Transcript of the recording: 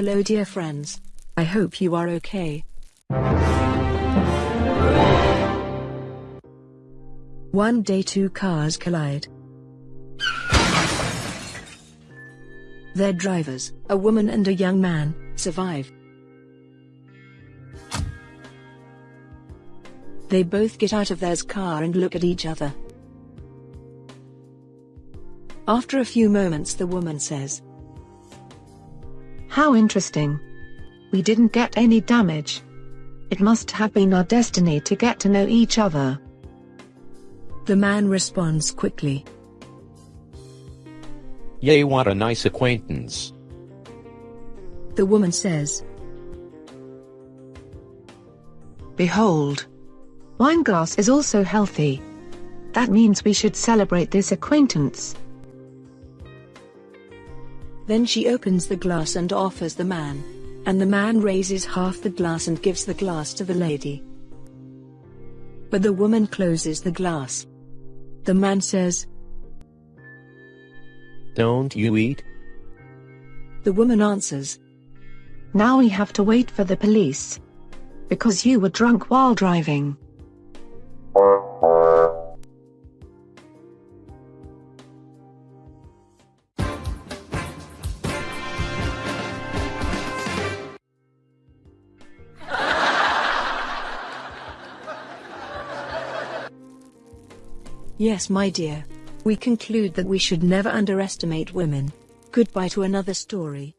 Hello dear friends. I hope you are okay. One day two cars collide. Their drivers, a woman and a young man, survive. They both get out of their car and look at each other. After a few moments the woman says, How interesting. We didn't get any damage. It must have been our destiny to get to know each other. The man responds quickly. Yay, what a nice acquaintance. The woman says, Behold. Wine glass is also healthy. That means we should celebrate this acquaintance. Then she opens the glass and offers the man. And the man raises half the glass and gives the glass to the lady. But the woman closes the glass. The man says, Don't you eat? The woman answers, Now we have to wait for the police. Because you were drunk while driving. Yes, my dear. We conclude that we should never underestimate women. Goodbye to another story.